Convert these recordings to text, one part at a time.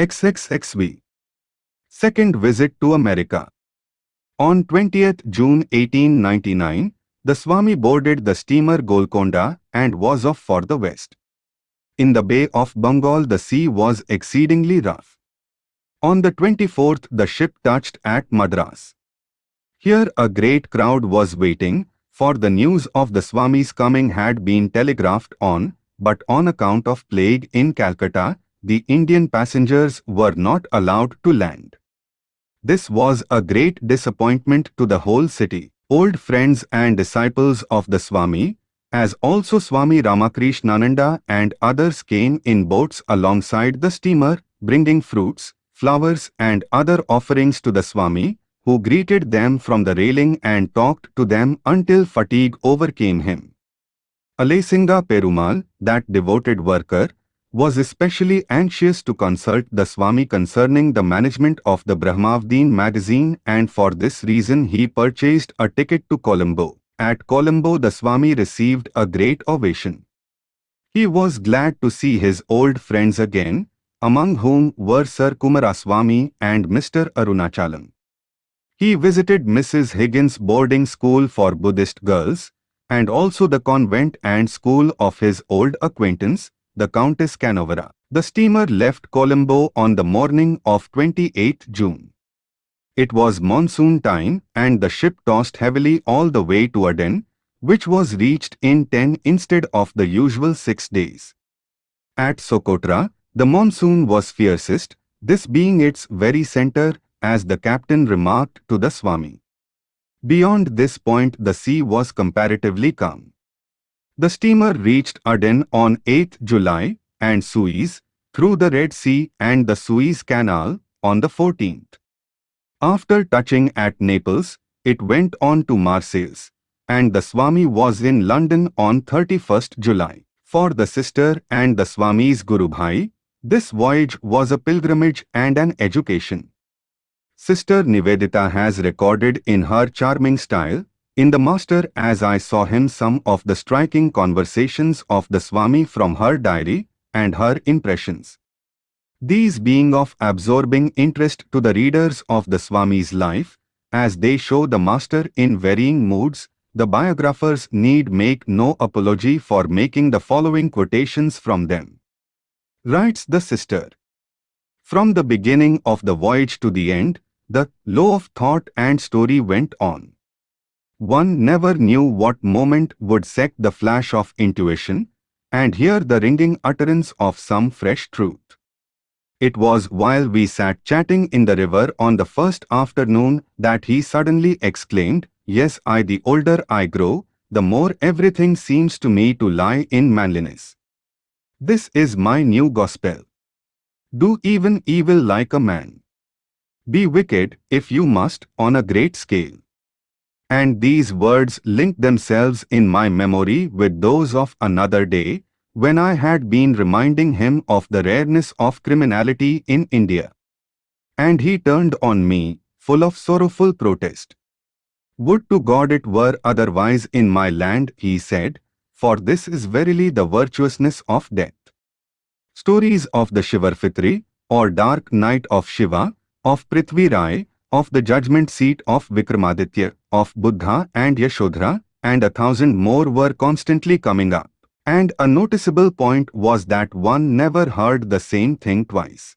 XXXV. Second visit to America. On 20th June 1899, the Swami boarded the steamer Golconda and was off for the west. In the Bay of Bengal the sea was exceedingly rough. On the 24th the ship touched at Madras. Here a great crowd was waiting, for the news of the Swami's coming had been telegraphed on, but on account of plague in Calcutta, the Indian passengers were not allowed to land. This was a great disappointment to the whole city. Old friends and disciples of the Swami, as also Swami Ramakrishnananda and others came in boats alongside the steamer, bringing fruits, flowers and other offerings to the Swami, who greeted them from the railing and talked to them until fatigue overcame him. Alasinga Perumal, that devoted worker, was especially anxious to consult the Swami concerning the management of the Brahmavadin magazine and for this reason he purchased a ticket to Colombo. At Colombo the Swami received a great ovation. He was glad to see his old friends again, among whom were Sir Kumaraswamy and Mr. Arunachalam. He visited Mrs. Higgins' boarding school for Buddhist girls, and also the convent and school of his old acquaintance, the Countess Canavarro. The steamer left Colombo on the morning of 28 June. It was monsoon time and the ship tossed heavily all the way to Aden, which was reached in 10 instead of the usual 6 days. At Socotra, the monsoon was fiercest, this being its very center, as the captain remarked to the Swami. Beyond this point the sea was comparatively calm. The steamer reached Aden on 8 July and Suez, through the Red Sea and the Suez Canal, on the 14th. After touching at Naples, it went on to Marseilles, and the Swami was in London on 31st July. For the sister and the Swami's Guru Bhai, this voyage was a pilgrimage and an education. Sister Nivedita has recorded in her charming style in the master as I saw him some of the striking conversations of the Swami from her diary and her impressions. These being of absorbing interest to the readers of the Swami's life, as they show the master in varying moods, the biographers need make no apology for making the following quotations from them. Writes the sister. From the beginning of the voyage to the end, the law of thought and story went on. One never knew what moment would set the flash of intuition and hear the ringing utterance of some fresh truth. It was while we sat chatting in the river on the first afternoon that he suddenly exclaimed, Yes, I the older I grow, the more everything seems to me to lie in manliness. This is my new gospel. Do even evil like a man. Be wicked, if you must, on a great scale. And these words linked themselves in my memory with those of another day, when I had been reminding him of the rareness of criminality in India. And he turned on me, full of sorrowful protest. Would to God it were otherwise in my land, he said, for this is verily the virtuousness of death. Stories of the Shivaratri, or dark night of Shiva, of Prithvi Rai, of the judgment seat of Vikramaditya, of Buddha and Yashodhara, and a thousand more were constantly coming up. And a noticeable point was that one never heard the same thing twice.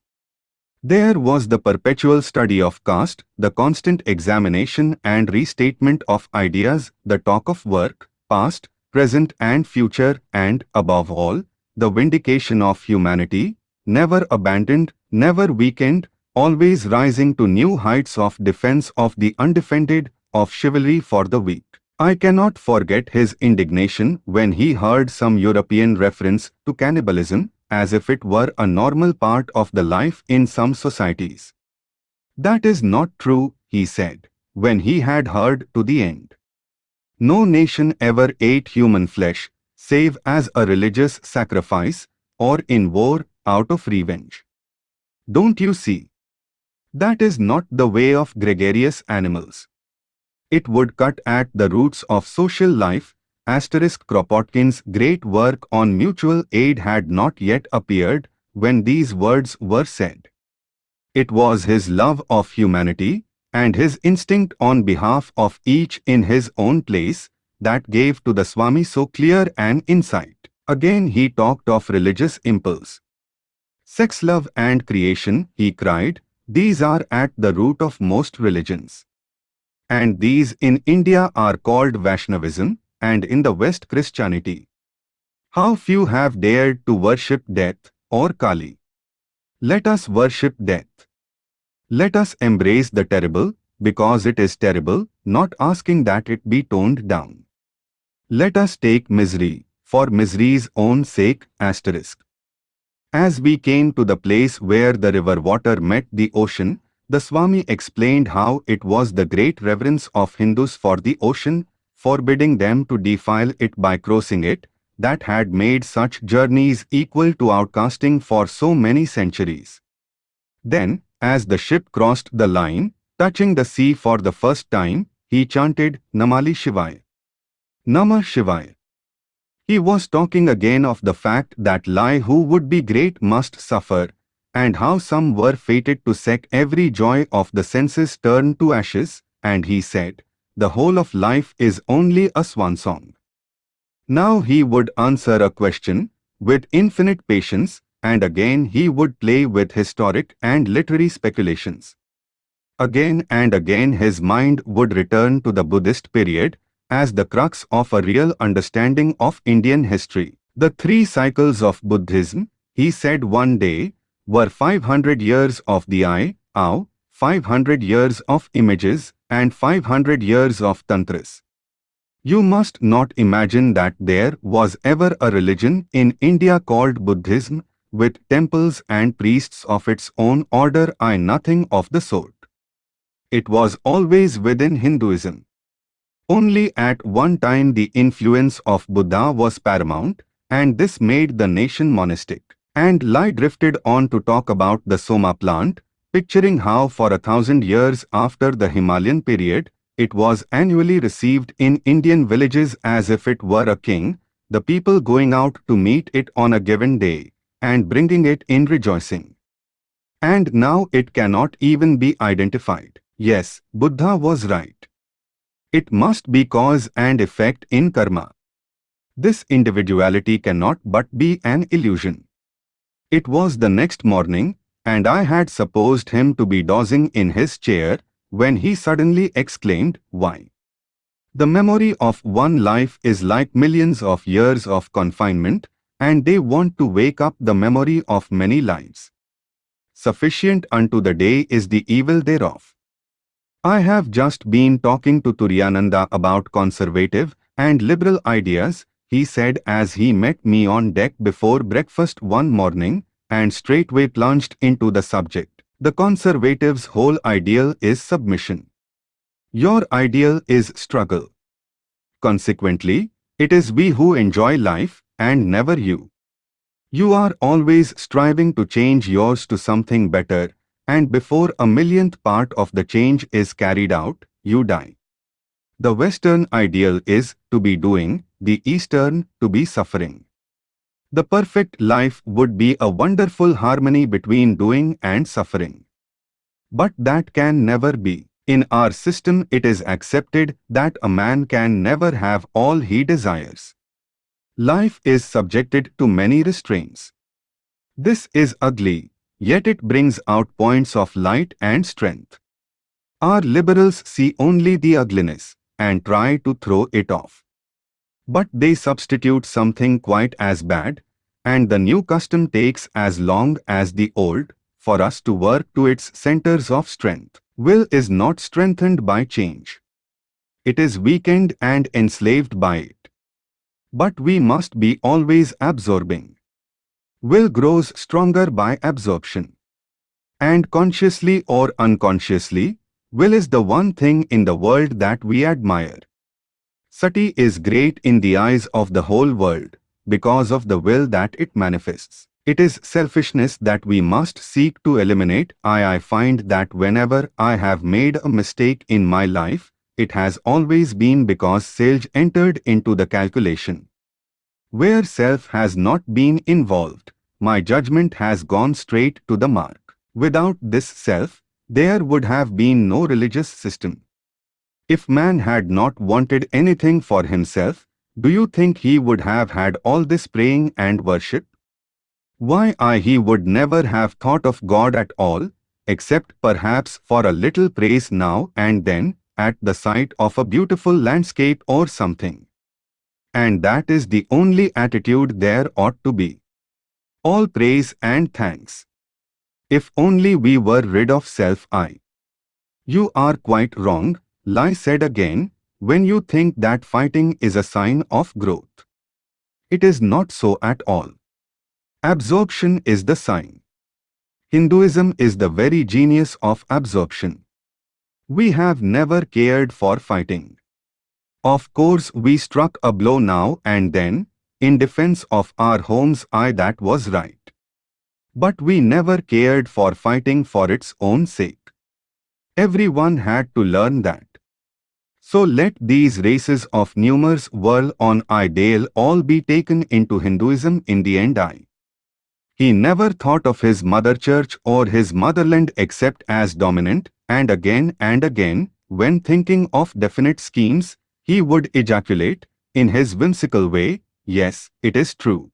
There was the perpetual study of caste, the constant examination and restatement of ideas, the talk of work, past, present and future, and, above all, the vindication of humanity, never abandoned, never weakened, always rising to new heights of defense of the undefended, of chivalry for the weak. I cannot forget his indignation when he heard some European reference to cannibalism, as if it were a normal part of the life in some societies. That is not true, he said, when he had heard to the end. No nation ever ate human flesh, save as a religious sacrifice, or in war, out of revenge. Don't you see? That is not the way of gregarious animals. It would cut at the roots of social life. Asterisk Kropotkin's great work on mutual aid had not yet appeared when these words were said. It was his love of humanity and his instinct on behalf of each in his own place that gave to the Swami so clear an insight. Again he talked of religious impulse. Sex love and creation, he cried, these are at the root of most religions. And these in India are called Vaishnavism, and in the West Christianity. How few have dared to worship death or Kali. Let us worship death. Let us embrace the terrible, because it is terrible, not asking that it be toned down. Let us take misery, for misery's own sake, asterisk. As we came to the place where the river water met the ocean, the Swami explained how it was the great reverence of Hindus for the ocean, forbidding them to defile it by crossing it, that had made such journeys equal to outcasting for so many centuries. Then, as the ship crossed the line, touching the sea for the first time, he chanted Namah Shivaya. Namah Shivaya. He was talking again of the fact that lie who would be great must suffer, and how some were fated to seek every joy of the senses turn to ashes, and he said, the whole of life is only a swan song. Now he would answer a question, with infinite patience, and again he would play with historic and literary speculations. Again and again his mind would return to the Buddhist period, as the crux of a real understanding of Indian history. The three cycles of Buddhism, he said one day, were 500 years of the I, Ao, 500 years of images, and 500 years of tantras. You must not imagine that there was ever a religion in India called Buddhism, with temples and priests of its own order I nothing of the sort. It was always within Hinduism. Only at one time the influence of Buddha was paramount, and this made the nation monastic. And Lai drifted on to talk about the Soma plant, picturing how for a thousand years after the Himalayan period, it was annually received in Indian villages as if it were a king, the people going out to meet it on a given day, and bringing it in rejoicing. And now it cannot even be identified. Yes, Buddha was right. It must be cause and effect in karma. This individuality cannot but be an illusion. It was the next morning, and I had supposed him to be dozing in his chair, when he suddenly exclaimed, Why? The memory of one life is like millions of years of confinement, and they want to wake up the memory of many lives. Sufficient unto the day is the evil thereof. I have just been talking to Turiyananda about conservative and liberal ideas, he said as he met me on deck before breakfast one morning and straightway plunged into the subject. The conservative's whole ideal is submission. Your ideal is struggle. Consequently, it is we who enjoy life and never you. You are always striving to change yours to something better and before a millionth part of the change is carried out, you die. The Western ideal is to be doing, the Eastern to be suffering. The perfect life would be a wonderful harmony between doing and suffering. But that can never be. In our system it is accepted that a man can never have all he desires. Life is subjected to many restraints. This is ugly, yet it brings out points of light and strength. Our liberals see only the ugliness and try to throw it off. But they substitute something quite as bad, and the new custom takes as long as the old for us to work to its centers of strength. Will is not strengthened by change. It is weakened and enslaved by it. But we must be always absorbing. Will grows stronger by absorption. And consciously or unconsciously, will is the one thing in the world that we admire. Sati is great in the eyes of the whole world because of the will that it manifests. It is selfishness that we must seek to eliminate. I, I find that whenever I have made a mistake in my life, it has always been because self entered into the calculation. Where self has not been involved, my judgment has gone straight to the mark. Without this self, there would have been no religious system. If man had not wanted anything for himself, do you think he would have had all this praying and worship? Why I he would never have thought of God at all, except perhaps for a little praise now and then, at the sight of a beautiful landscape or something. And that is the only attitude there ought to be. All praise and thanks. If only we were rid of self-I. You are quite wrong, Lai said again, when you think that fighting is a sign of growth. It is not so at all. Absorption is the sign. Hinduism is the very genius of absorption. We have never cared for fighting. Of course we struck a blow now and then, in defense of our homes I that was right. But we never cared for fighting for its own sake. Everyone had to learn that. So let these races of numerous whirl on ideal all be taken into Hinduism in the end I. He never thought of his mother church or his motherland except as dominant, and again and again, when thinking of definite schemes, he would ejaculate, in his whimsical way, yes, it is true.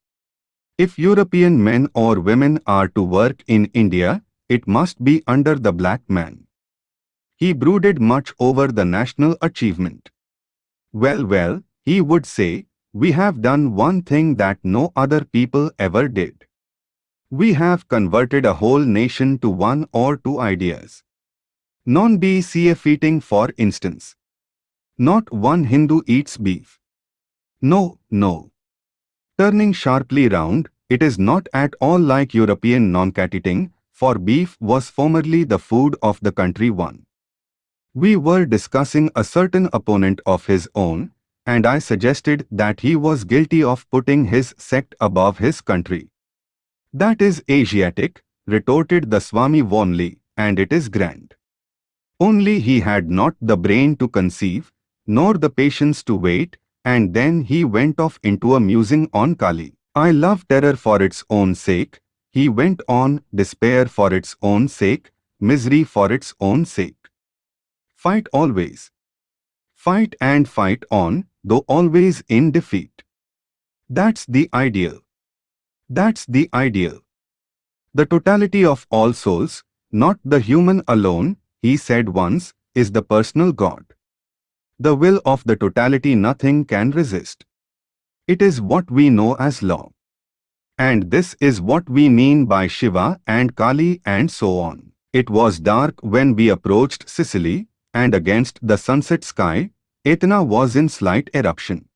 If European men or women are to work in India, it must be under the black man. He brooded much over the national achievement. Well, well, he would say, we have done one thing that no other people ever did. We have converted a whole nation to one or two ideas. Non-BCF eating for instance. Not one Hindu eats beef. No, no. Turning sharply round, it is not at all like European non-cat eating, for beef was formerly the food of the country one. We were discussing a certain opponent of his own, and I suggested that he was guilty of putting his sect above his country. That is Asiatic, retorted the Swami warmly, and it is grand. Only he had not the brain to conceive, nor the patience to wait, and then he went off into a musing on Kali. I love terror for its own sake, he went on, despair for its own sake, misery for its own sake. Fight always. Fight and fight on, though always in defeat. That's the ideal. That's the ideal. The totality of all souls, not the human alone, he said once, is the personal God. The will of the totality nothing can resist. It is what we know as law. And this is what we mean by Shiva and Kali and so on. It was dark when we approached Sicily, and against the sunset sky, Etna was in slight eruption.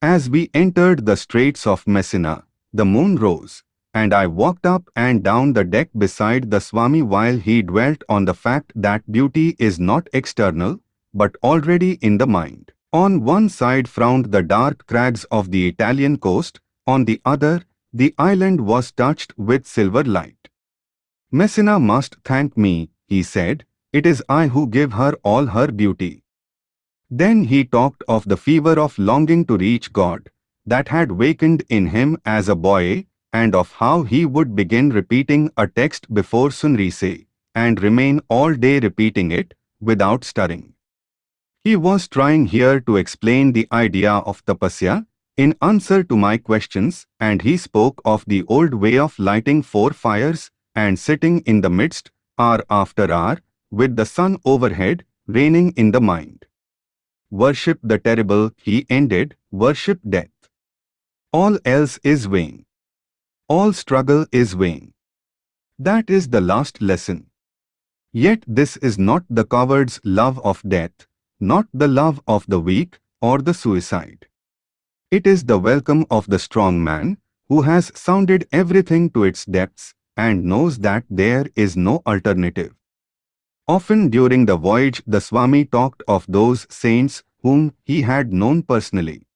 As we entered the straits of Messina, the moon rose, and I walked up and down the deck beside the Swami while he dwelt on the fact that beauty is not external, but already in the mind. On one side frowned the dark crags of the Italian coast, on the other, the island was touched with silver light. Messina must thank me, he said, it is I who give her all her beauty. Then he talked of the fever of longing to reach God, that had wakened in him as a boy and of how he would begin repeating a text before sunrise and remain all day repeating it without stirring. He was trying here to explain the idea of tapasya in answer to my questions and he spoke of the old way of lighting four fires and sitting in the midst, hour after hour, with the sun overhead, reining in the mind. Worship the terrible, he ended, worship death. All else is vain. All struggle is vain. That is the last lesson. Yet this is not the coward's love of death, not the love of the weak or the suicide. It is the welcome of the strong man who has sounded everything to its depths and knows that there is no alternative. Often during the voyage the Swami talked of those saints whom he had known personally.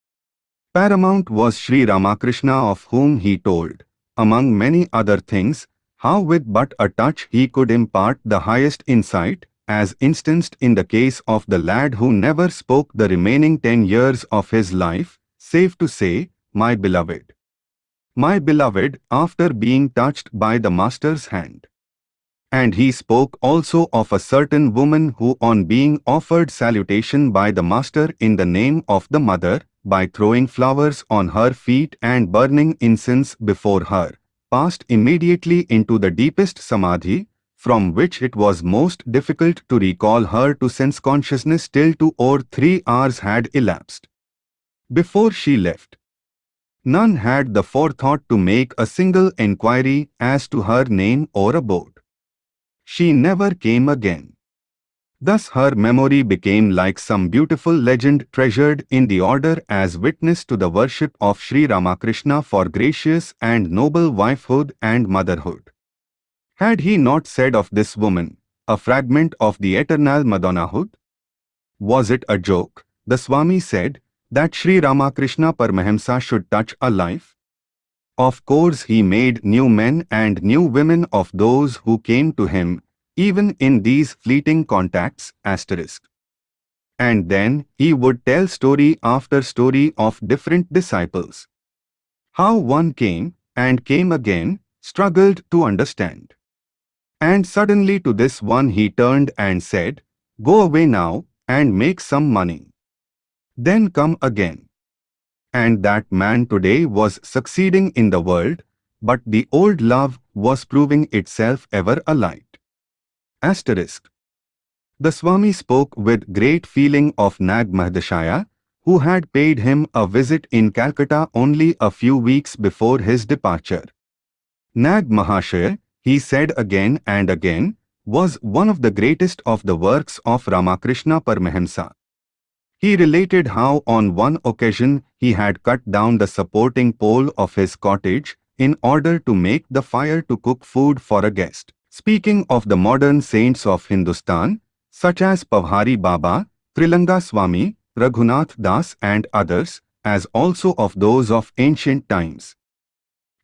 Paramount was Sri Ramakrishna of whom he told, among many other things, how with but a touch he could impart the highest insight, as instanced in the case of the lad who never spoke the remaining ten years of his life, safe to say, my beloved. My beloved, after being touched by the Master's hand. And he spoke also of a certain woman who on being offered salutation by the master in the name of the mother, by throwing flowers on her feet and burning incense before her, passed immediately into the deepest samadhi, from which it was most difficult to recall her to sense consciousness till two or three hours had elapsed. Before she left, none had the forethought to make a single enquiry as to her name or abode. She never came again. Thus her memory became like some beautiful legend treasured in the order as witness to the worship of Sri Ramakrishna for gracious and noble wifehood and motherhood. Had he not said of this woman, a fragment of the eternal Madonnahood? Was it a joke, the Swami said, that Sri Ramakrishna Paramahamsa should touch a life? Of course he made new men and new women of those who came to him, even in these fleeting contacts, asterisk. And then he would tell story after story of different disciples. How one came, and came again, struggled to understand. And suddenly to this one he turned and said, Go away now, and make some money. Then come again and that man today was succeeding in the world, but the old love was proving itself ever alight. Asterisk. The Swami spoke with great feeling of Nag Mahashaya, who had paid him a visit in Calcutta only a few weeks before his departure. Nag Mahashaya, he said again and again, was one of the greatest of the works of Ramakrishna Paramahamsa. He related how on one occasion he had cut down the supporting pole of his cottage in order to make the fire to cook food for a guest. Speaking of the modern saints of Hindustan, such as Pavhari Baba, Trilanga Swami, Raghunath Das and others, as also of those of ancient times.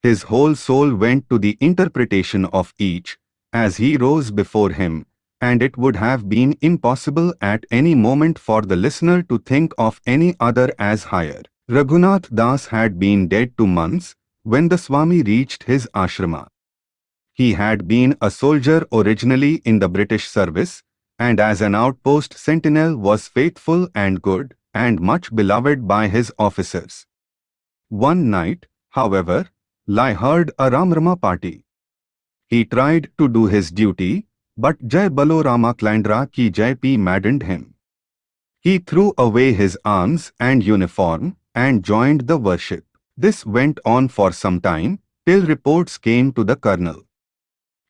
His whole soul went to the interpretation of each, as he rose before him, and it would have been impossible at any moment for the listener to think of any other as higher. Raghunath Das had been dead two months when the Swami reached his ashrama. He had been a soldier originally in the British service, and as an outpost sentinel was faithful and good, and much beloved by his officers. One night, however, Lai heard a Ramrama party. He tried to do his duty, but Jai Balo Rama Chandra ki Jai P maddened him. He threw away his arms and uniform and joined the worship. This went on for some time, till reports came to the colonel.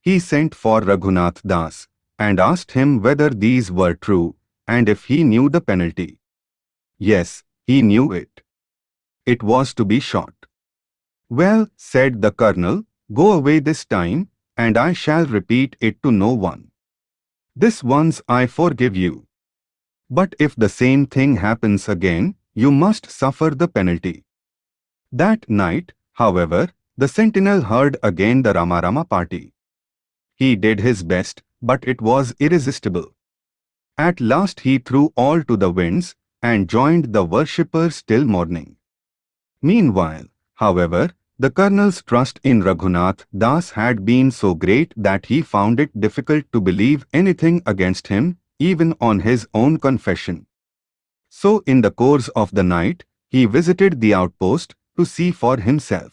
He sent for Raghunath Das and asked him whether these were true and if he knew the penalty. Yes, he knew it. It was to be shot. Well, said the colonel, go away this time and I shall repeat it to no one. This once I forgive you. But if the same thing happens again, you must suffer the penalty. That night, however, the sentinel heard again the Ramarama party. He did his best, but it was irresistible. At last he threw all to the winds and joined the worshippers till morning. Meanwhile, however, the colonel's trust in Raghunath Das had been so great that he found it difficult to believe anything against him, even on his own confession. So in the course of the night, he visited the outpost to see for himself.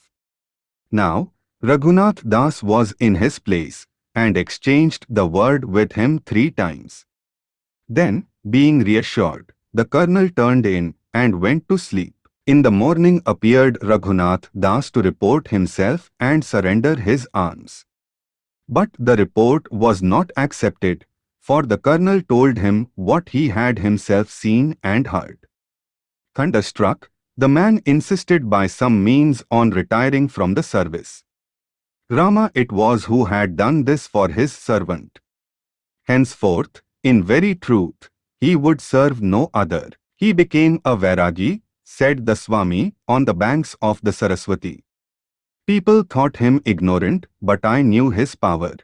Now, Raghunath Das was in his place and exchanged the word with him three times. Then, being reassured, the colonel turned in and went to sleep. In the morning appeared Raghunath Das to report himself and surrender his arms. But the report was not accepted, for the colonel told him what he had himself seen and heard. Thunderstruck, the man insisted by some means on retiring from the service. Rama it was who had done this for his servant. Henceforth, in very truth, he would serve no other. He became a Vairagi said the Swami, on the banks of the Saraswati. People thought him ignorant, but I knew his power.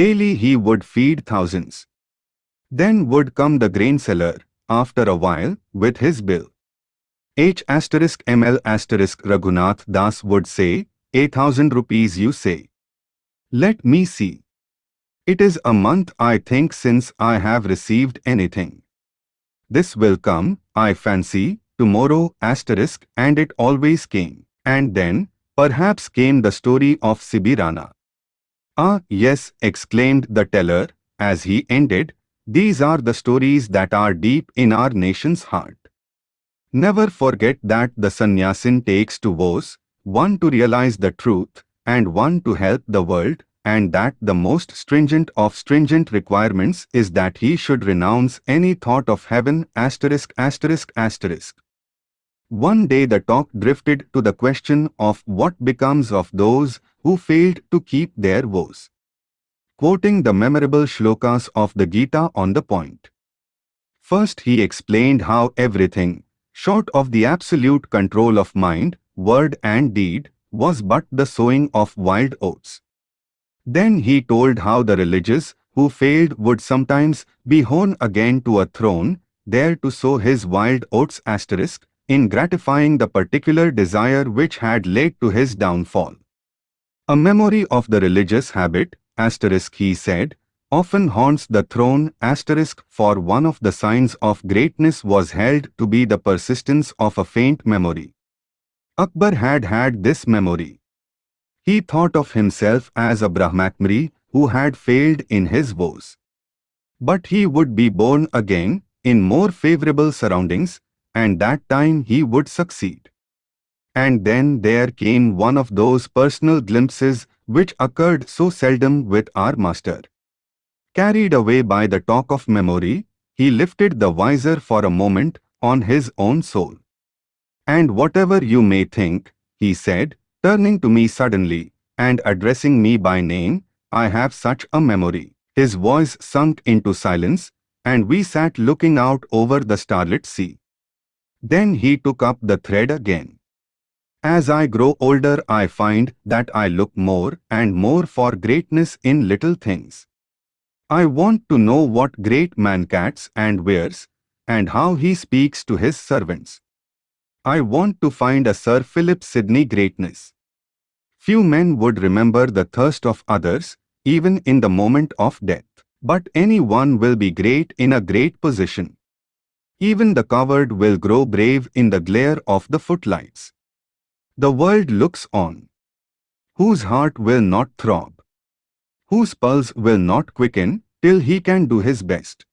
Daily he would feed thousands. Then would come the grain seller, after a while, with his bill. H asterisk ML asterisk Raghunath Das would say, A thousand rupees you say. Let me see. It is a month I think since I have received anything. This will come, I fancy, tomorrow asterisk and it always came. And then, perhaps came the story of Sibirana. Ah, yes, exclaimed the teller, as he ended, these are the stories that are deep in our nation's heart. Never forget that the sannyasin takes two vows, one to realize the truth, and one to help the world, and that the most stringent of stringent requirements is that he should renounce any thought of heaven asterisk asterisk asterisk. One day the talk drifted to the question of what becomes of those who failed to keep their vows. Quoting the memorable shlokas of the Gita on the point. First he explained how everything, short of the absolute control of mind, word and deed, was but the sowing of wild oats. Then he told how the religious who failed would sometimes be born again to a throne, there to sow his wild oats asterisk, in gratifying the particular desire which had led to his downfall. A memory of the religious habit, asterisk he said, often haunts the throne asterisk for one of the signs of greatness was held to be the persistence of a faint memory. Akbar had had this memory. He thought of himself as a Brahmachari who had failed in his vows. But he would be born again in more favorable surroundings and that time he would succeed. And then there came one of those personal glimpses which occurred so seldom with our master. Carried away by the talk of memory, he lifted the visor for a moment on his own soul. And whatever you may think, he said, turning to me suddenly and addressing me by name, I have such a memory. His voice sunk into silence, and we sat looking out over the starlit sea. Then he took up the thread again. As I grow older I find that I look more and more for greatness in little things. I want to know what great man cats and wears, and how he speaks to his servants. I want to find a Sir Philip Sidney greatness. Few men would remember the thirst of others, even in the moment of death. But any one will be great in a great position. Even the coward will grow brave in the glare of the footlights. The world looks on. Whose heart will not throb? Whose pulse will not quicken till he can do his best?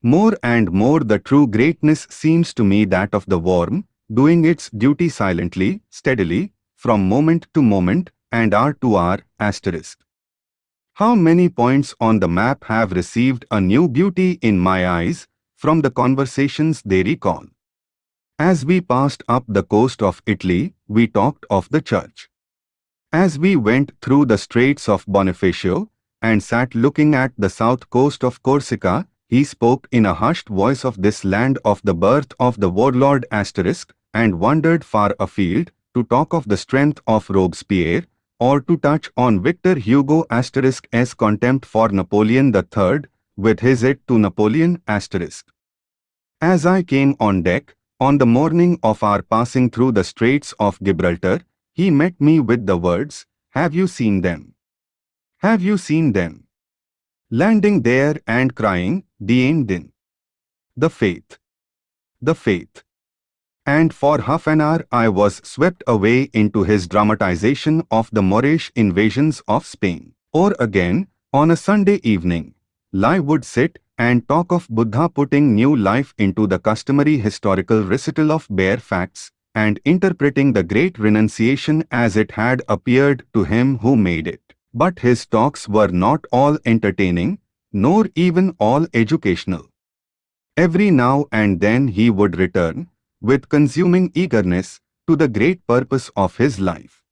More and more the true greatness seems to me that of the worm, doing its duty silently, steadily, from moment to moment, and hour to hour, asterisk. How many points on the map have received a new beauty in my eyes, from the conversations they recall. As we passed up the coast of Italy, we talked of the church. As we went through the straits of Bonifacio and sat looking at the south coast of Corsica, he spoke in a hushed voice of this land of the birth of the warlord asterisk and wandered far afield to talk of the strength of Robespierre or to touch on Victor Hugo asterisk's contempt for Napoleon III with his aid to Napoleon asterisk. As I came on deck, on the morning of our passing through the Straits of Gibraltar, he met me with the words, Have you seen them? Have you seen them? Landing there and crying, Dien din. The faith. The faith. And for half an hour I was swept away into his dramatization of the Moorish invasions of Spain. Or again, on a Sunday evening, Lai would sit and talk of Buddha putting new life into the customary historical recital of bare facts and interpreting the great renunciation as it had appeared to him who made it. But his talks were not all entertaining, nor even all educational. Every now and then he would return, with consuming eagerness, to the great purpose of his life.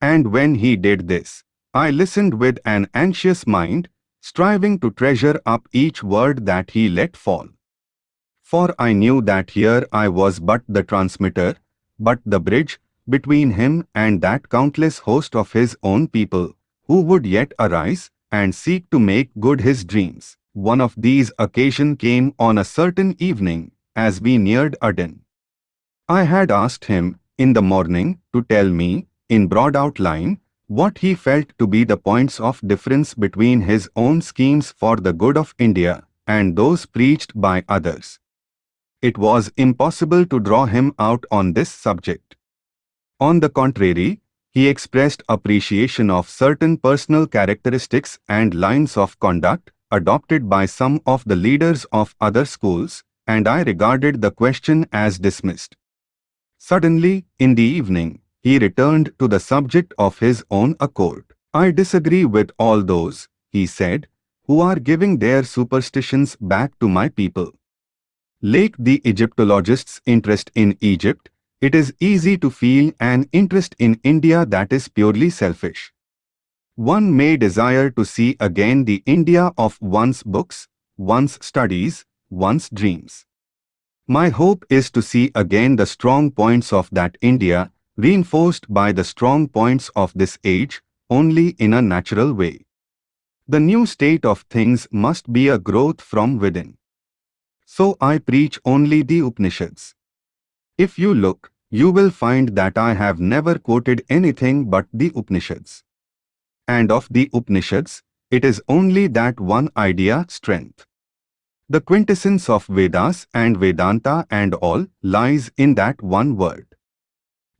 And when he did this, I listened with an anxious mind, striving to treasure up each word that he let fall. For I knew that here I was but the transmitter, but the bridge between him and that countless host of his own people, who would yet arise and seek to make good his dreams. One of these occasion came on a certain evening as we neared Aden. I had asked him in the morning to tell me, in broad outline, what he felt to be the points of difference between his own schemes for the good of India and those preached by others. It was impossible to draw him out on this subject. On the contrary, he expressed appreciation of certain personal characteristics and lines of conduct adopted by some of the leaders of other schools, and I regarded the question as dismissed. Suddenly, in the evening, he returned to the subject of his own accord. I disagree with all those, he said, who are giving their superstitions back to my people. Like the Egyptologists' interest in Egypt, it is easy to feel an interest in India that is purely selfish. One may desire to see again the India of one's books, one's studies, one's dreams. My hope is to see again the strong points of that India reinforced by the strong points of this age only in a natural way. The new state of things must be a growth from within. So I preach only the Upanishads. If you look, you will find that I have never quoted anything but the Upanishads. And of the Upanishads, it is only that one idea strength. The quintessence of Vedas and Vedanta and all lies in that one word.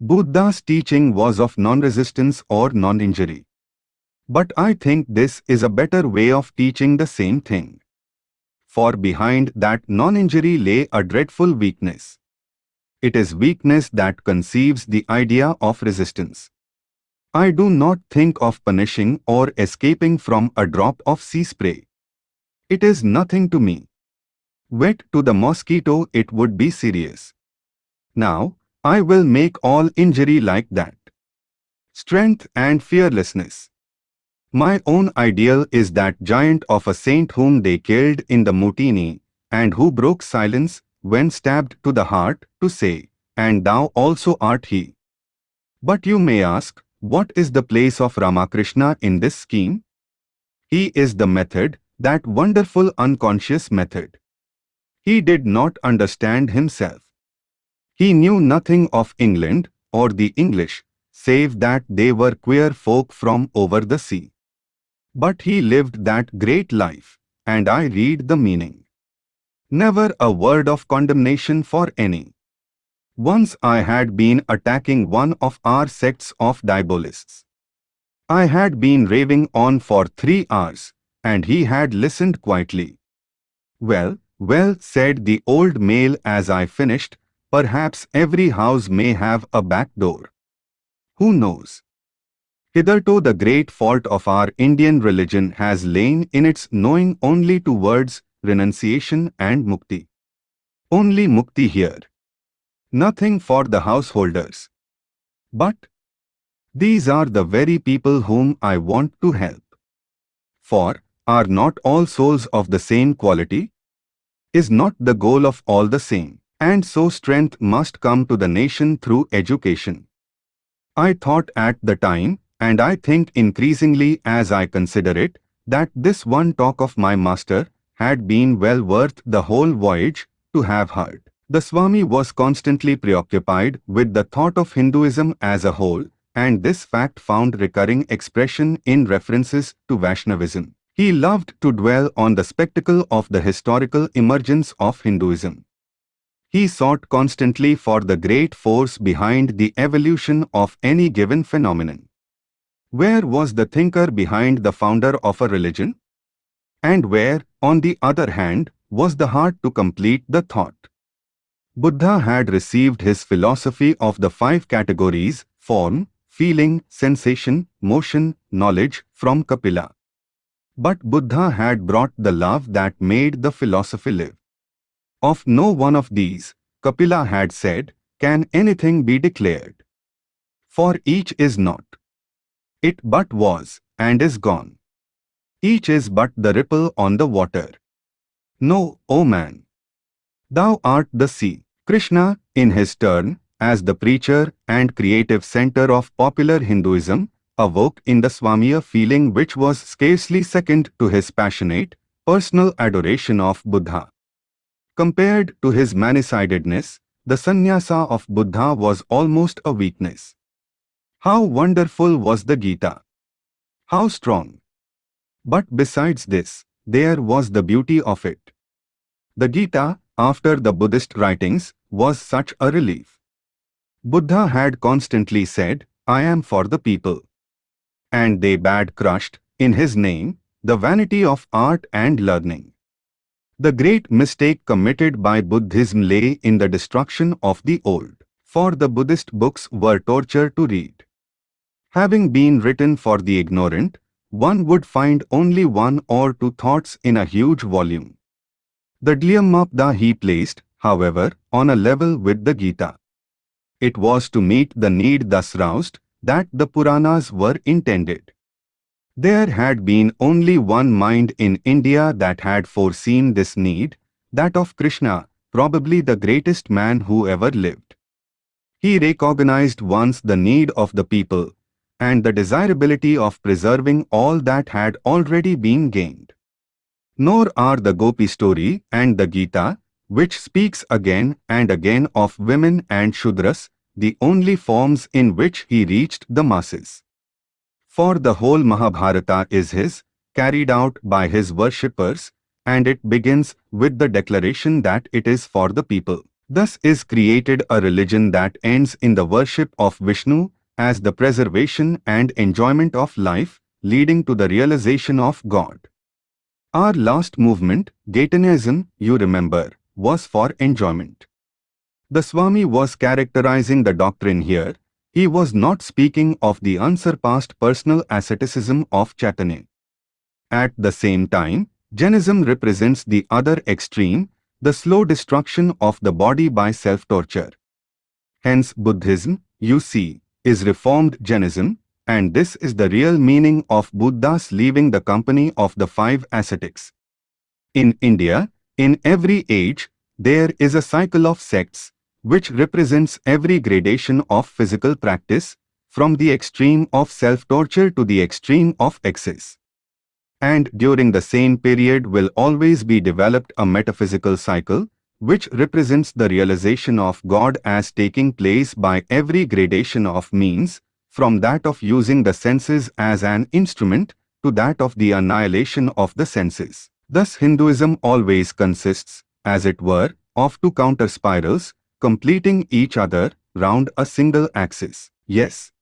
Buddha's teaching was of non-resistance or non-injury. But I think this is a better way of teaching the same thing. For behind that non-injury lay a dreadful weakness. It is weakness that conceives the idea of resistance. I do not think of punishing or escaping from a drop of sea spray. It is nothing to me. Wet to the mosquito it would be serious. Now, I will make all injury like that. Strength and fearlessness. My own ideal is that giant of a saint whom they killed in the mutiny, and who broke silence when stabbed to the heart to say, And thou also art he. But you may ask, what is the place of Ramakrishna in this scheme? He is the method, that wonderful unconscious method. He did not understand himself. He knew nothing of England or the English, save that they were queer folk from over the sea. But he lived that great life, and I read the meaning. Never a word of condemnation for any. Once I had been attacking one of our sects of diabolists. I had been raving on for three hours, and he had listened quietly. Well, well, said the old male as I finished, Perhaps every house may have a back door. Who knows? Hitherto the great fault of our Indian religion has lain in its knowing only two words, renunciation and mukti. Only mukti here. Nothing for the householders. But these are the very people whom I want to help. For, are not all souls of the same quality? Is not the goal of all the same? And so strength must come to the nation through education. I thought at the time, and I think increasingly as I consider it, that this one talk of my master had been well worth the whole voyage to have heard. The Swami was constantly preoccupied with the thought of Hinduism as a whole, and this fact found recurring expression in references to Vaishnavism. He loved to dwell on the spectacle of the historical emergence of Hinduism. He sought constantly for the great force behind the evolution of any given phenomenon. Where was the thinker behind the founder of a religion? And where, on the other hand, was the heart to complete the thought? Buddha had received his philosophy of the five categories, form, feeling, sensation, motion, knowledge, from Kapila. But Buddha had brought the love that made the philosophy live. Of no one of these, Kapila had said, can anything be declared? For each is not. It but was, and is gone. Each is but the ripple on the water. No, O man. Thou art the sea. Krishna, in his turn, as the preacher and creative center of popular Hinduism, awoke in the Swami a feeling which was scarcely second to his passionate, personal adoration of Buddha. Compared to his many-sidedness, the sannyasa of Buddha was almost a weakness. How wonderful was the Gita! How strong! But besides this, there was the beauty of it. The Gita, after the Buddhist writings, was such a relief. Buddha had constantly said, I am for the people. And they bad crushed, in his name, the vanity of art and learning. The great mistake committed by Buddhism lay in the destruction of the old, for the Buddhist books were torture to read. Having been written for the ignorant, one would find only one or two thoughts in a huge volume. The Dhammapada he placed, however, on a level with the Gita. It was to meet the need thus roused that the Puranas were intended. There had been only one mind in India that had foreseen this need, that of Krishna, probably the greatest man who ever lived. He recognized once the need of the people and the desirability of preserving all that had already been gained. Nor are the Gopi story and the Gita, which speaks again and again of women and Shudras, the only forms in which he reached the masses. For the whole Mahabharata is his, carried out by his worshippers, and it begins with the declaration that it is for the people. Thus is created a religion that ends in the worship of Vishnu as the preservation and enjoyment of life, leading to the realization of God. Our last movement, Chaitanyaism, you remember, was for enjoyment. The Swami was characterizing the doctrine here. He was not speaking of the unsurpassed personal asceticism of Chaitanya. At the same time, Jainism represents the other extreme, the slow destruction of the body by self-torture. Hence Buddhism, you see, is reformed Jainism, and this is the real meaning of Buddha's leaving the company of the five ascetics. In India, in every age, there is a cycle of sects, which represents every gradation of physical practice, from the extreme of self-torture to the extreme of excess. And during the same period will always be developed a metaphysical cycle, which represents the realization of God as taking place by every gradation of means, from that of using the senses as an instrument to that of the annihilation of the senses. Thus Hinduism always consists, as it were, of two counter spirals, completing each other round a single axis. Yes.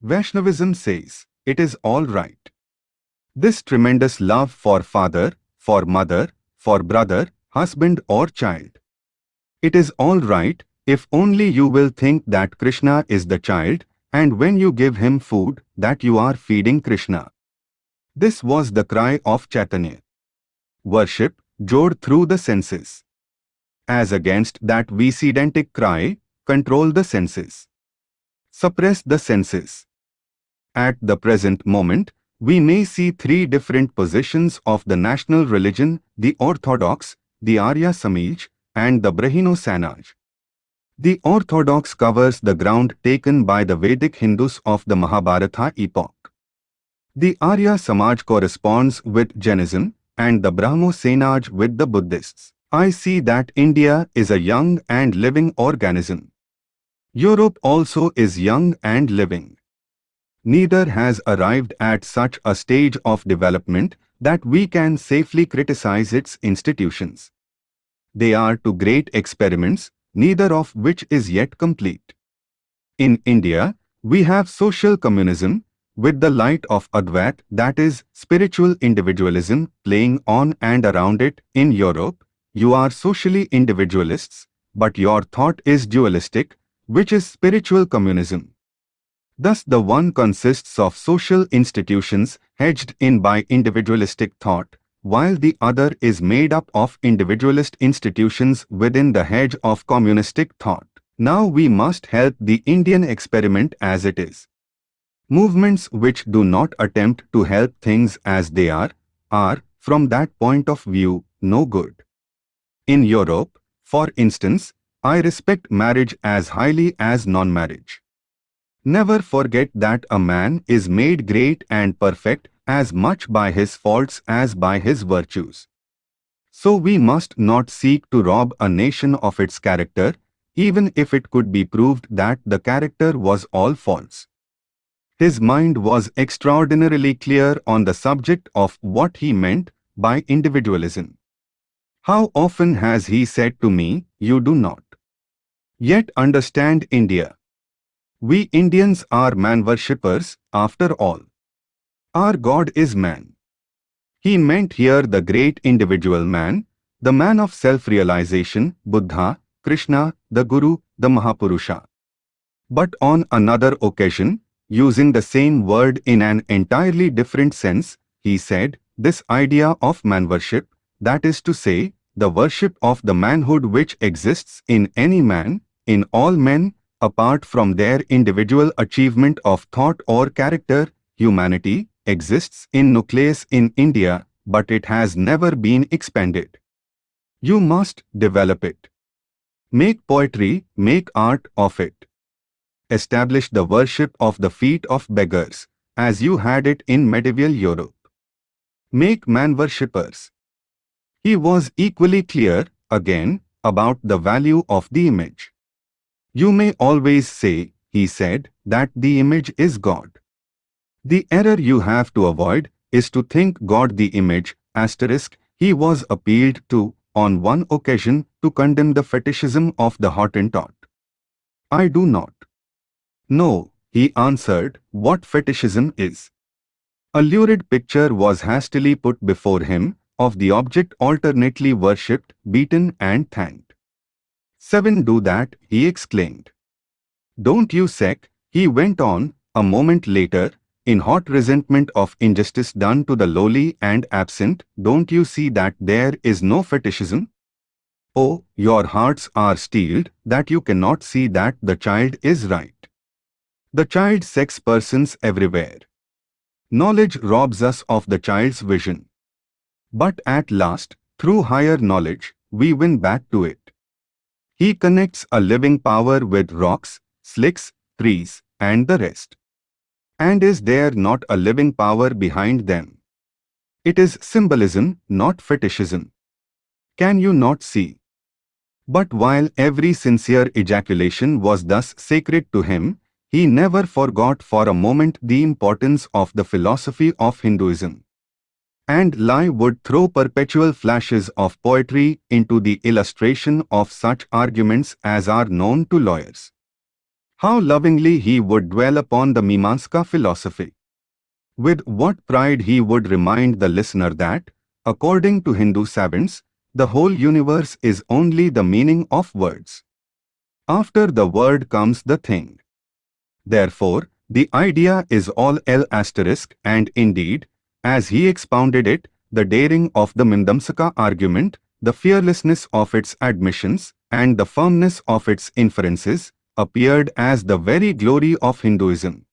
Vaishnavism says, it is all right. This tremendous love for father, for mother, for brother, husband or child. It is all right if only you will think that Krishna is the child and when you give him food that you are feeding Krishna. This was the cry of Chaitanya. Worship, God through the senses. As against that Vedantic cry, control the senses. Suppress the senses. At the present moment, we may see three different positions of the national religion, the Orthodox, the Arya Samaj, and the Brahmo Samaj. The Orthodox covers the ground taken by the Vedic Hindus of the Mahabharata epoch. The Arya Samaj corresponds with Jainism and the Brahmo Samaj with the Buddhists. I see that India is a young and living organism. Europe also is young and living. Neither has arrived at such a stage of development that we can safely criticize its institutions. They are two great experiments, neither of which is yet complete. In India, we have social communism, with the light of Advait, that is, spiritual individualism, playing on and around it. In Europe, you are socially individualists, but your thought is dualistic, which is spiritual communism. Thus the one consists of social institutions hedged in by individualistic thought, while the other is made up of individualist institutions within the hedge of communistic thought. Now we must help the Indian experiment as it is. Movements which do not attempt to help things as they are, are, from that point of view, no good. In Europe, for instance, I respect marriage as highly as non-marriage. Never forget that a man is made great and perfect as much by his faults as by his virtues. So we must not seek to rob a nation of its character, even if it could be proved that the character was all false. His mind was extraordinarily clear on the subject of what he meant by individualism. How often has he said to me, You do not yet understand India. We Indians are man worshippers, after all. Our God is man. He meant here the great individual man, the man of self-realization, Buddha, Krishna, the Guru, the Mahapurusha. But on another occasion, using the same word in an entirely different sense, he said, this idea of man worship, that is to say, the worship of the manhood which exists in any man, in all men, apart from their individual achievement of thought or character, humanity exists in nucleus in India, but it has never been expanded. You must develop it. Make poetry, make art of it. Establish the worship of the feet of beggars, as you had it in medieval Europe. Make man worshippers. He was equally clear, again, about the value of the image. You may always say, he said, that the image is God. The error you have to avoid is to think God the image, asterisk, he was appealed to, on one occasion, to condemn the fetishism of the Hottentot. I do not. No, he answered, what fetishism is. A lurid picture was hastily put before him, of the object alternately worshipped, beaten and thanked. Seven do that, he exclaimed. Don't you sec, he went on, a moment later, in hot resentment of injustice done to the lowly and absent, don't you see that there is no fetishism? Oh, your hearts are steeled that you cannot see that the child is right. The child sex persons everywhere. Knowledge robs us of the child's vision. But at last, through higher knowledge, we win back to it. He connects a living power with rocks, slicks, trees, and the rest. And is there not a living power behind them? It is symbolism, not fetishism. Can you not see? But while every sincere ejaculation was thus sacred to him, he never forgot for a moment the importance of the philosophy of Hinduism and Lai would throw perpetual flashes of poetry into the illustration of such arguments as are known to lawyers. How lovingly he would dwell upon the Mimamsa philosophy. With what pride he would remind the listener that, according to Hindu savants, the whole universe is only the meaning of words. After the word comes the thing. Therefore, the idea is all L asterisk and indeed, as he expounded it, the daring of the Mimamsaka argument, the fearlessness of its admissions, and the firmness of its inferences, appeared as the very glory of Hinduism.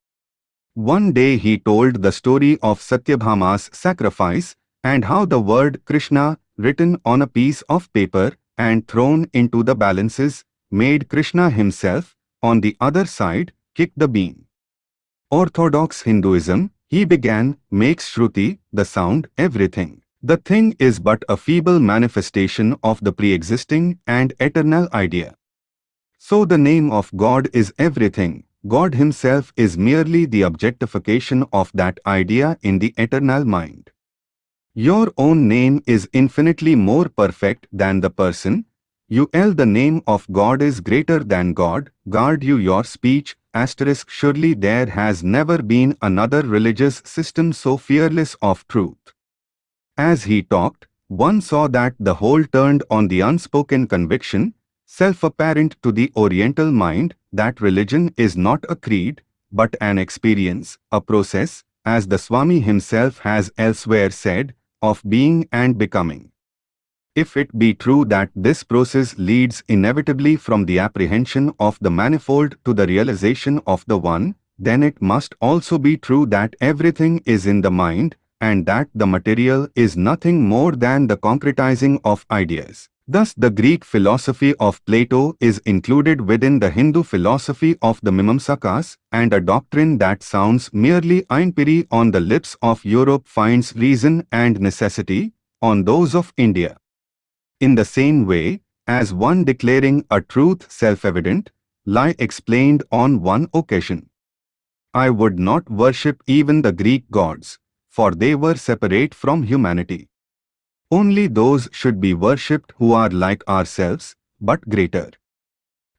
One day he told the story of Satyabhama's sacrifice and how the word Krishna, written on a piece of paper and thrown into the balances, made Krishna himself, on the other side, kick the beam. Orthodox Hinduism, he began, makes Shruti, the sound, everything. The thing is but a feeble manifestation of the pre-existing and eternal idea. So the name of God is everything. God himself is merely the objectification of that idea in the eternal mind. Your own name is infinitely more perfect than the person. You el the name of God is greater than God. Guard you your speech, asterisk surely there has never been another religious system so fearless of truth. As he talked, one saw that the whole turned on the unspoken conviction, self-apparent to the Oriental mind, that religion is not a creed, but an experience, a process, as the Swami himself has elsewhere said, of being and becoming. If it be true that this process leads inevitably from the apprehension of the manifold to the realization of the one, then it must also be true that everything is in the mind and that the material is nothing more than the concretizing of ideas. Thus the Greek philosophy of Plato is included within the Hindu philosophy of the Mimamsakas, and a doctrine that sounds merely einpiri on the lips of Europe finds reason and necessity on those of India. In the same way, as one declaring a truth self-evident, Lai explained on one occasion. I would not worship even the Greek gods, for they were separate from humanity. Only those should be worshipped who are like ourselves, but greater.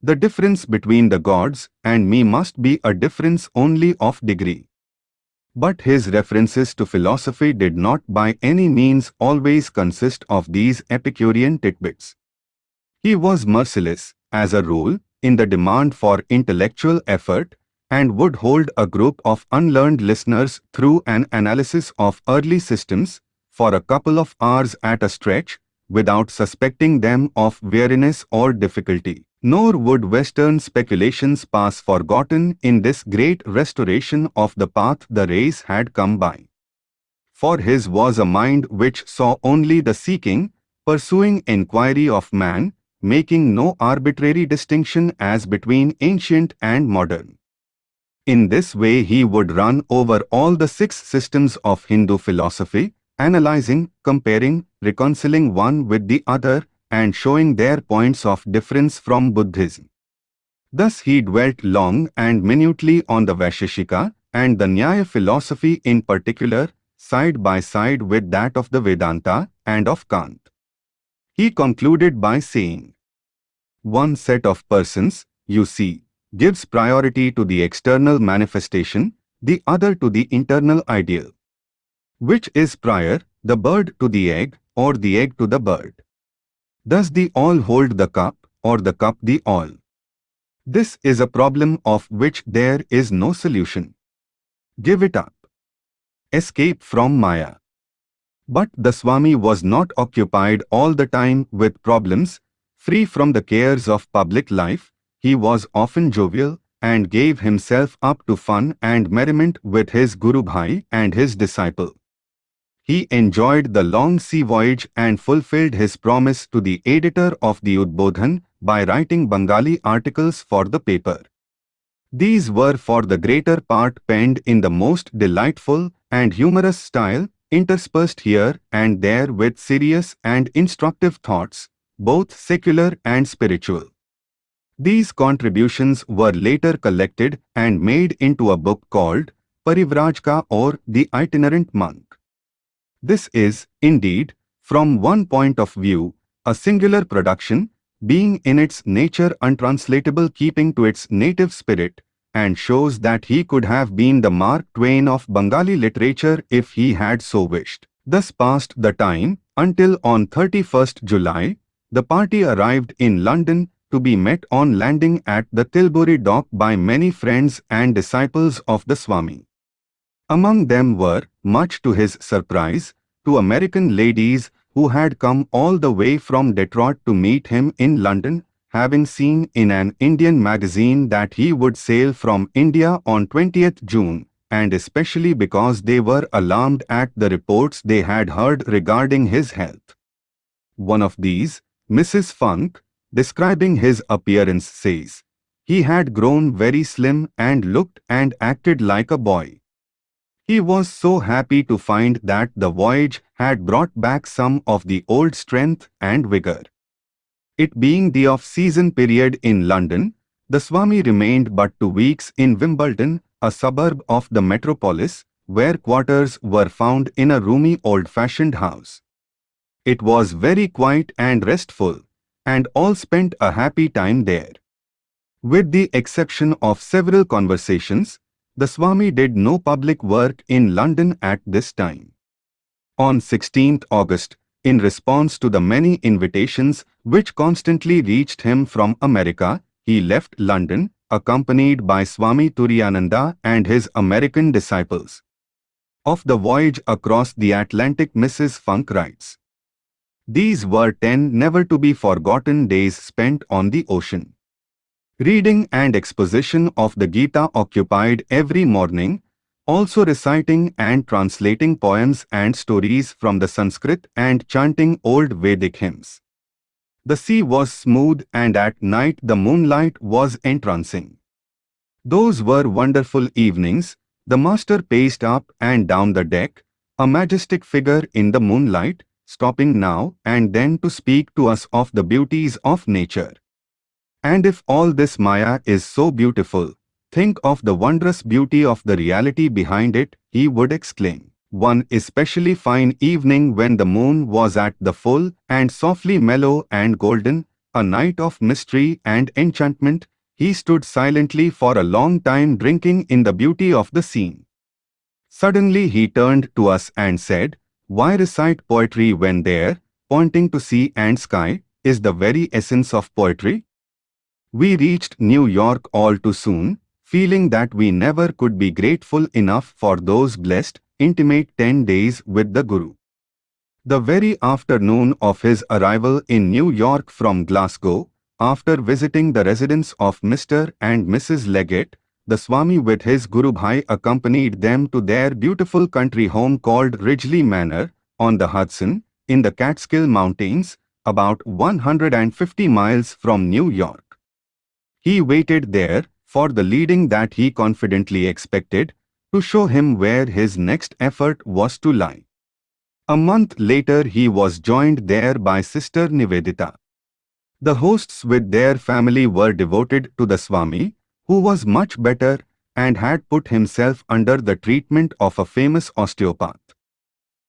The difference between the gods and me must be a difference only of degree. But his references to philosophy did not by any means always consist of these Epicurean tidbits. He was merciless, as a rule, in the demand for intellectual effort and would hold a group of unlearned listeners through an analysis of early systems for a couple of hours at a stretch without suspecting them of weariness or difficulty. Nor would Western speculations pass forgotten in this great restoration of the path the race had come by. For his was a mind which saw only the seeking, pursuing inquiry of man, making no arbitrary distinction as between ancient and modern. In this way he would run over all the six systems of Hindu philosophy, analyzing, comparing, reconciling one with the other, and showing their points of difference from Buddhism. Thus he dwelt long and minutely on the Vaisheshika and the Nyaya philosophy in particular, side by side with that of the Vedanta and of Kant. He concluded by saying, One set of persons, you see, gives priority to the external manifestation, the other to the internal ideal. Which is prior, the bird to the egg, or the egg to the bird? Does the all hold the cup, or the cup the all? This is a problem of which there is no solution. Give it up. Escape from Maya. But the Swami was not occupied all the time with problems, free from the cares of public life, he was often jovial and gave himself up to fun and merriment with his Guru Bhai and his disciple. He enjoyed the long sea voyage and fulfilled his promise to the editor of the Udbodhan by writing Bengali articles for the paper. These were for the greater part penned in the most delightful and humorous style, interspersed here and there with serious and instructive thoughts, both secular and spiritual. These contributions were later collected and made into a book called Parivrajka or The Itinerant Monk. This is, indeed, from one point of view, a singular production, being in its nature untranslatable keeping to its native spirit, and shows that he could have been the Mark Twain of Bengali literature if he had so wished. Thus passed the time, until on 31st July, the party arrived in London to be met on landing at the Tilbury dock by many friends and disciples of the Swami. Among them were, much to his surprise, two American ladies who had come all the way from Detroit to meet him in London, having seen in an Indian magazine that he would sail from India on 20th June, and especially because they were alarmed at the reports they had heard regarding his health. One of these, Mrs. Funk, describing his appearance says, he had grown very slim and looked and acted like a boy. He was so happy to find that the voyage had brought back some of the old strength and vigor. It being the off-season period in London, the Swami remained but two weeks in Wimbledon, a suburb of the metropolis, where quarters were found in a roomy old-fashioned house. It was very quiet and restful, and all spent a happy time there. With the exception of several conversations, the Swami did no public work in London at this time. On 16th August, in response to the many invitations which constantly reached him from America, he left London, accompanied by Swami Turiyananda and his American disciples. Of the voyage across the Atlantic Mrs. Funk writes, These were ten never-to-be-forgotten days spent on the ocean. Reading and exposition of the Gita occupied every morning, also reciting and translating poems and stories from the Sanskrit and chanting old Vedic hymns. The sea was smooth and at night the moonlight was entrancing. Those were wonderful evenings, the master paced up and down the deck, a majestic figure in the moonlight, stopping now and then to speak to us of the beauties of nature. And if all this Maya is so beautiful, Think of the wondrous beauty of the reality behind it, he would exclaim. One especially fine evening when the moon was at the full and softly mellow and golden, a night of mystery and enchantment, he stood silently for a long time drinking in the beauty of the scene. Suddenly he turned to us and said, Why recite poetry when there, pointing to sea and sky, is the very essence of poetry? We reached New York all too soon, feeling that we never could be grateful enough for those blessed, intimate 10 days with the Guru. The very afternoon of his arrival in New York from Glasgow, after visiting the residence of Mr. and Mrs. Leggett, the Swami with his Guru Bhai accompanied them to their beautiful country home called Ridgely Manor, on the Hudson, in the Catskill Mountains, about 150 miles from New York. He waited there for the leading that he confidently expected, to show him where his next effort was to lie. A month later he was joined there by Sister Nivedita. The hosts with their family were devoted to the Swami, who was much better and had put himself under the treatment of a famous osteopath.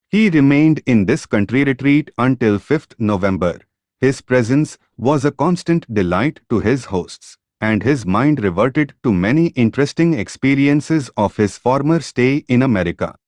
He remained in this country retreat until 5th November. His presence was a constant delight to his hosts and his mind reverted to many interesting experiences of his former stay in America.